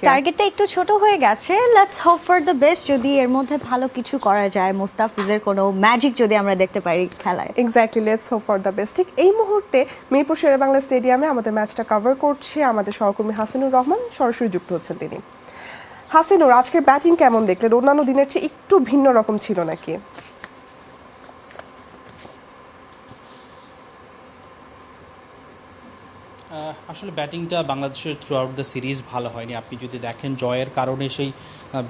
টার্গেটটা একটু ছোট হয়ে গেছে। Let's hope for the best যদি এর মধ্যে ভালো কিছু করা যায়। মুস্তাফিজের কোনো ম্যাজিক যদি আমরা দেখতে পারি খেলায়। Exactly let's hope for the best ঠিক এই মুহূর্তে মিরপুর শেরে বাংলা স্টেডিয়ামে আমাদের ম্যাচটা কভার করছে আমাদের সহকর্মী হাসিনুর রহমান। সরাসরি যুক্ত হচ্ছেন তিনি। হাসিনুর আজকের ব্যাটিং কেমন দেখলেন? অন্যান্য দিনের চেয়ে একটু ভিন্ন রকম ছিল নাকি? আসলে ব্যাটিংটা বাংলাদেশের থ্রু আউট দ্য সিরিজ ভালো হয়নি। আপনি যদি দেখেন জয়ের কারণে সেই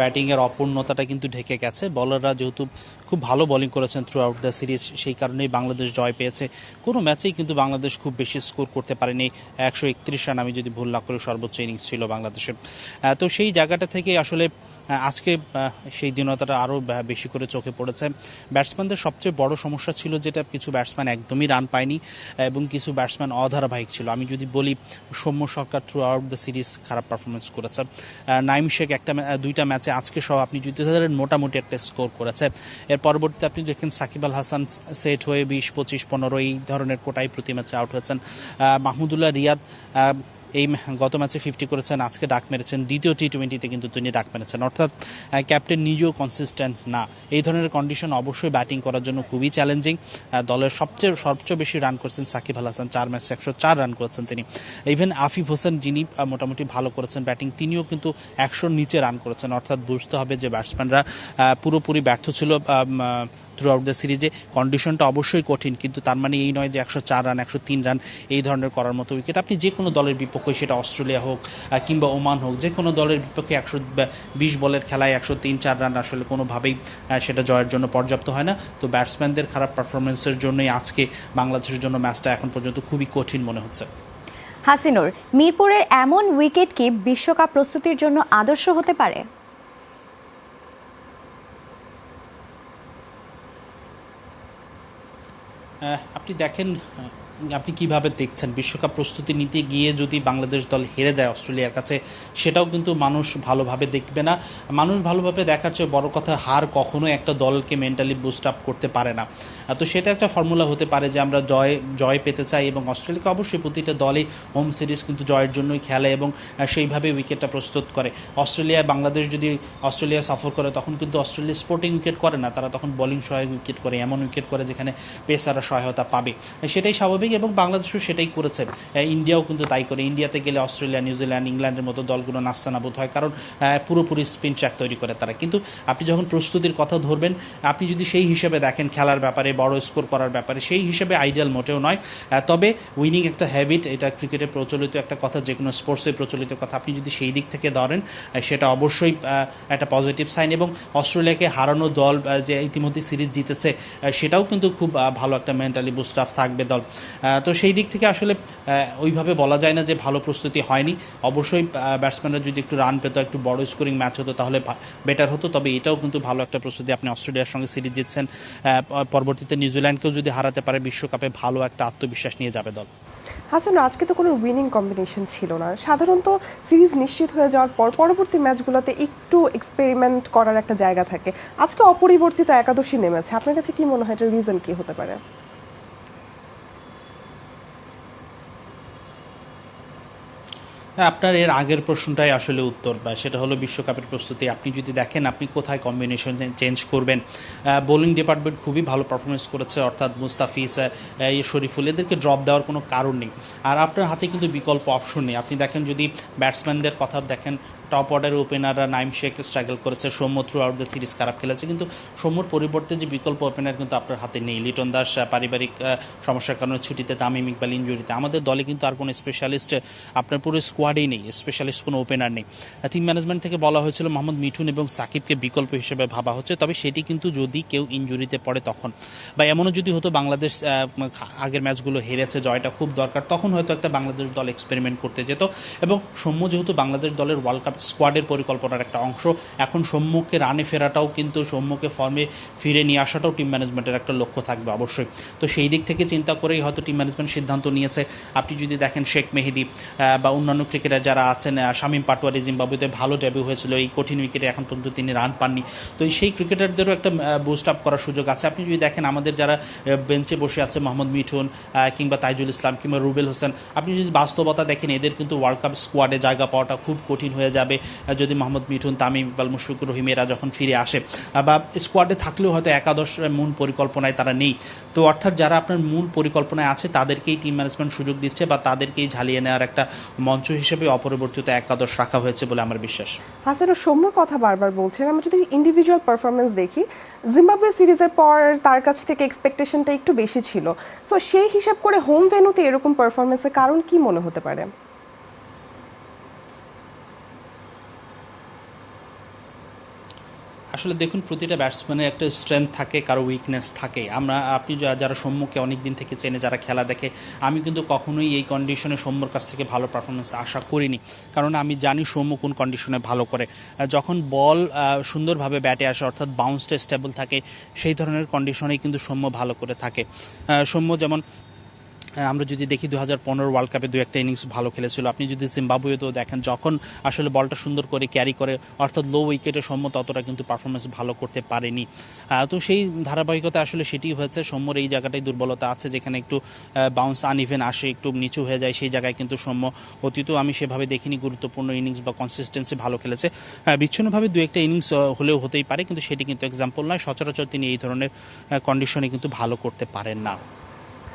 ব্যাটিংয়ের অপূর্ণতাটা কিন্তু ঢেকে গেছে। বলাররা যেহেতু খুব ভালো বোলিং করেছেন থ্রু আউট দ্য সিরিজ সেই কারণেই বাংলাদেশ জয় পেয়েছে। কোনো ম্যাচেই কিন্তু বাংলাদেশ খুব বেশি স্কোর করতে পারেনি। একশো একত্রিশ রান, আমি যদি ভুল না করি, সর্বোচ্চ ইনিংস ছিল বাংলাদেশের। তো সেই জায়গাটা থেকে আসলে আজকে সেই দিনতাটা আরও বেশি করে চোখে পড়েছে। ব্যাটসম্যানদের সবচেয়ে বড় সমস্যা ছিল যেটা, কিছু ব্যাটসম্যান একদমই রান পায়নি, এবং কিছু ব্যাটসম্যান অধারাবাহিক ছিল। আমি যদি বলি, Soumya Sarkar throughout the series খারাপ পারফরমেন্স করেছে। নাইম শেখ একটা দুইটা ম্যাচে আজকে সহ আপনি যদি ধরেন, মোটামুটি একটা স্কোর করেছে। এর পরবর্তীতে আপনি দেখেন সাকিব আল হাসান সেট হয়ে বিশ, পঁচিশ, পনেরো এই ধরনের কোটাই প্রতি ম্যাচে আউট হয়েছেন। মাহমুদুল্লাহ রিয়াদ এই গত ম্যাচে ফিফটি করেছেন, আজকে ডাক মেরেছেন, দ্বিতীয় টি টোয়েন্টিতে কিন্তু তিনি ডাক মেরেছেন। অর্থাৎ ক্যাপ্টেন নিজেও কনসিস্টেন্ট না। এই ধরনের কন্ডিশন অবশ্যই ব্যাটিং করার জন্য খুবই চ্যালেঞ্জিং দলের সবচেয়ে সবচেয়ে বেশি রান করেছেন সাকিব আল হাসান। চার ম্যাচে একশো চার রান করেছেন তিনি। ইভেন আফিফ হোসেন যিনি মোটামুটি ভালো করেছেন ব্যাটিং তিনিও কিন্তু একশোর নিচে রান করেছেন। অর্থাৎ বুঝতে হবে যে ব্যাটসম্যানরা পুরোপুরি ব্যর্থ ছিল। থ্রু আউট দ্য সিরিজে কন্ডিশনটা অবশ্যই কঠিন, কিন্তু তার মানে এই নয় যে একশো চার রান, একশো তিন রান এই ধরনের করার মতো উইকেট আপনি যে কোনো দলের বিপক্ষে, সেটা অস্ট্রেলিয়া হোক কিংবা ওমান হোক, যে কোনো দলের বিপক্ষে একশো বিশ বলের খেলায় একশো তিন, চার রান আসলে কোনোভাবেই সেটা জয়ের জন্য পর্যাপ্ত হয় না। তো ব্যাটসম্যানদের খারাপ পারফরমেন্সের জন্যই আজকে বাংলাদেশের জন্য ম্যাচটা এখন পর্যন্ত খুবই কঠিন মনে হচ্ছে। হাসিনুর, মিরপুরের এমন উইকেট কি বিশ্বকাপ প্রস্তুতির জন্য আদর্শ হতে পারে? আপনি দেখেন আপনি কীভাবে দেখছেন? বিশ্বকাপ প্রস্তুতি নিতে গিয়ে যদি বাংলাদেশ দল হেরে যায় অস্ট্রেলিয়ার কাছে, সেটাও কিন্তু মানুষ ভালোভাবে দেখবে না। মানুষ ভালোভাবে দেখার চেয়ে বড় কথা, হার কখনো একটা দলকে মেন্টালি বুস্ট আপ করতে পারে না। তো সেটা একটা ফর্মুলা হতে পারে যে আমরা জয় জয় পেতে চাই এবং অস্ট্রেলিয়াকে অবশ্যই প্রতিটা দলই হোম সিরিজ কিন্তু জয়ের জন্যই খেলে এবং সেইভাবে উইকেটটা প্রস্তুত করে। অস্ট্রেলিয়া, বাংলাদেশ যদি অস্ট্রেলিয়া সফর করে, তখন কিন্তু অস্ট্রেলিয়া স্পোর্টিং উইকেট করে না। তারা তখন বোলিং সহায়ক উইকেট করে, এমন উইকেট করে যেখানে পেসাররা সহায়তা পাবে। সেটাই স্বাভাবিক। এবং বাংলাদেশও সেটাই করেছে। ইন্ডিয়াও কিন্তু তাই করে। ইন্ডিয়াতে গেলে অস্ট্রেলিয়া, নিউজিল্যান্ড, ইংল্যান্ডের মতো দলগুলো নাস্তানাবুদ হয়, কারণ পুরোপুরি স্পিন ট্র্যাক তৈরি করে তারা। কিন্তু আপনি যখন প্রস্তুতির কথা ধরবেন, আপনি যদি সেই হিসেবে দেখেন খেলার ব্যাপারে, বড় স্কোর করার ব্যাপারে, সেই হিসেবে আইডিয়াল মোটেও নয়। তবে উইনিং একটা হ্যাবিট, এটা ক্রিকেটে প্রচলিত একটা কথা যে কোনো স্পোর্টসে প্রচলিত কথা, আপনি যদি সেই দিক থেকে ধরেন সেটা অবশ্যই একটা পজিটিভ সাইন এবং অস্ট্রেলিয়াকে হারানো দল যে ইতিমধ্যে সিরিজ জিতেছে সেটাও কিন্তু খুব ভালো একটা মেন্টালি বুস্ট আপ থাকবে দল। তো সেই দিক থেকে আসলে ওইভাবে বলা যায় না যে ভালো প্রস্তুতি হয়নি। অবশ্যই ব্যাটসম্যানরা যদি একটু রান পেতো, একটু বড় স্কোরিং ম্যাচ হতো, তাহলে বেটার হতো। তবে এটাও কিন্তু ভালো একটা প্রস্তুতি আপনি অস্ট্রেলিয়ার সঙ্গে সিরিজ জিতছেন। পরবর্তীতে নিউজিল্যান্ডকেও যদি হারাতে পারে, বিশ্বকাপে ভালো একটা আত্মবিশ্বাস নিয়ে যাবে দল। হাসান, আজকে তো কোনো উইনিং কম্বিনেশন ছিল না। সাধারণত সিরিজ নিশ্চিত হয়ে যাওয়ার পর পরবর্তী ম্যাচগুলোতে একটু এক্সপেরিমেন্ট করার একটা জায়গা থাকে। আজকে অপরিবর্তিত একাদশী নেমেছে। আপনার কাছে কি মনে হয়? এটার রিজন কি হতে পারে? আপনার এর আগের প্রশ্নটাই আসলে উত্তর সেটা হলো বিশ্বকাপের প্রস্তুতি। আপনি যদি দেখেন, আপনি কোথায় কম্বিনেশন চেঞ্জ করবেন? বোলিং ডিপার্টমেন্ট খুবই ভালো পারফরমেন্স করেছে, অর্থাৎ মুস্তাফিজ শরীফুল, এদেরকে ড্রপ দেওয়ার কোনো কারণ নেই। আর আপনার হাতে কিন্তু বিকল্প অপশন নেই। আপনি দেখেন, যদি ব্যাটসম্যানদের কথা দেখেন টপ অর্ডারের ওপেনাররা নাইম শেখ স্ট্রাগল করেছে, Soumya throughout the series খারাপ খেলেছে, কিন্তু সৌম্যর পরিবর্তে যে বিকল্প ওপেনার কিন্তু আপনার হাতে নেই। লিটন দাস পারিবারিক সমস্যার কারণে ছুটিতে, তামিম ইকবাল ইঞ্জুরিতে আমাদের দলে কিন্তু আর কোনো স্পেশালিস্ট আপনার পুরো স্কোয়াডেই নেই স্পেশালিস্ট কোনো ওপেনার নেই। টিম ম্যানেজমেন্ট থেকে বলা হয়েছিল মোহাম্মদ মিঠুন এবং সাকিবকে বিকল্প হিসেবে ভাবা হচ্ছে, তবে সেটি কিন্তু যদি কেউ ইঞ্জুরিতে পড়ে তখন। বা এমনও যদি হতো বাংলাদেশ আগের ম্যাচগুলো হেরেছে, জয়টা খুব দরকার, তখন হয়তো একটা বাংলাদেশ দল এক্সপেরিমেন্ট করতে যেত। এবং সৌম্য যেহেতু বাংলাদেশ দলের ওয়ার্ল্ড কাপ স্কোয়াডের পরিকল্পনার একটা অংশ, এখন সৌম্যকে রানে ফেরাটাও কিন্তু সৌম্যকে ফর্মে ফিরে নিয়ে আসাটাও টিম ম্যানেজমেন্টের একটা লক্ষ্য থাকবে অবশ্যই। তো সেই দিক থেকে চিন্তা করেই হয়তো টিম ম্যানেজমেন্ট সিদ্ধান্ত নিয়েছে। আপনি যদি দেখেন শেখ মেহেদি বা অন্যান্য ক্রিকেটার যারা আছেন শামীম পাটোয়ারি জিম্বাবুতে ভালো ডেবিউ হয়েছিল, এই কঠিন উইকেটে এখন পর্যন্ত তিনি রান পাননি। তো সেই ক্রিকেটারদেরও একটা বুস্ট আপ করার সুযোগ আছে। আপনি যদি দেখেন আমাদের যারা বেঞ্চে বসে আছে, মোহাম্মদ মিঠুন কিংবা তাইজুল ইসলাম কিংবা রুবেল হোসেন, আপনি যদি বাস্তবতা দেখেন, এদের কিন্তু ওয়ার্ল্ড কাপ স্কোয়াডে জায়গা পাওয়াটা খুব কঠিন হয়ে যাবে। যদি মোহাম্মদ মিঠুন, তামিম ইকবাল, মুশফিকুর রহিম এরা যখন ফিরে আসে বা স্কোয়াডে থাকলেও হয়তো একাদশ মূল পরিকল্পনায় তারা নেই। তো অর্থাৎ যারা আপনার মূল পরিকল্পনায় আছে, তাদেরকেই টিম ম্যানেজমেন্ট সুযোগ দিচ্ছে বা তাদেরকেই ঝালিয়ে নেওয়ার একটা মঞ্চ হিসেবে অপরিবর্তিত একাদশ রাখা হয়েছে বলে আমার বিশ্বাস। হাসার ও সৌম্য কথা বারবার বলছেন। আমরা যদি ইন্ডিভিজুয়াল পারফরমেন্স দেখি জিম্বাবুয়ে সিরিজের পর তার কাছ থেকে এক্সপেকটেশনটা একটু বেশি ছিল। সো সেই হিসাব করে হোম ভেনুতে এরকম পারফরমেন্সের কারণ কি মনে হতে পারে? আসলে দেখুন, প্রতিটা ব্যাটসম্যানের একটা স্ট্রেংথ থাকে, কারও উইকনেস থাকে। আমরা, আপনি যারা সম্মুখে অনেক দিন থেকে চেনে, যারা খেলা দেখে, আমি কিন্তু কখনোই এই কন্ডিশনে সৌম্যর কাছ থেকে ভালো পারফরমেন্স আশা করিনি। কারণ আমি জানি সৌম্য কোন কন্ডিশনে ভালো করে। যখন বল সুন্দরভাবে ব্যাটে আসে, অর্থাৎ বাউন্সটা স্টেবল থাকে, সেই ধরনের কন্ডিশনেই কিন্তু সৌম্য ভালো করে থাকে। সৌম্য যেমন আমরা যদি দেখি দু হাজার পনেরো ওয়ার্ল্ড কাপে দু একটা ইনিংস ভালো খেলেছিল। আপনি যদি জিম্বাবুয়েতেও দেখেন, যখন আসলে বলটা সুন্দর করে ক্যারি করে, অর্থাৎ লো উইকেটে সৌম্য ততটা কিন্তু পারফরমেন্স ভালো করতে পারেনি। তো সেই ধারাবাহিকতা আসলে সেটি হয়েছে। সৌম্যর এই জায়গাটাই দুর্বলতা আছে, যেখানে একটু বাউন্স আনইভেন আসে, একটু নিচু হয়ে যায়, সেই জায়গায় কিন্তু সৌম্য অতীতও আমি সেভাবে দেখিনি, গুরুত্বপূর্ণ ইনিংস বা কনসিস্টেন্সি ভালো খেলেছে। বিচ্ছিন্নভাবে দু একটা ইনিংস হলেও হতেই পারে, কিন্তু সেটি কিন্তু এক্সাম্পল নয়। সচরাচর তিনি এই ধরনের কন্ডিশনে কিন্তু ভালো করতে পারেন না।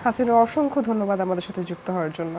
হাসিনুর অসংখ্য ধন্যবাদ আমাদের সাথে যুক্ত হওয়ার জন্য।